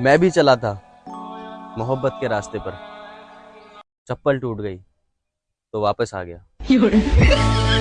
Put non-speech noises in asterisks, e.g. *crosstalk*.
मैं भी चला था मोहब्बत के रास्ते पर। चप्पल टूट गई तो वापस आ गया। *laughs*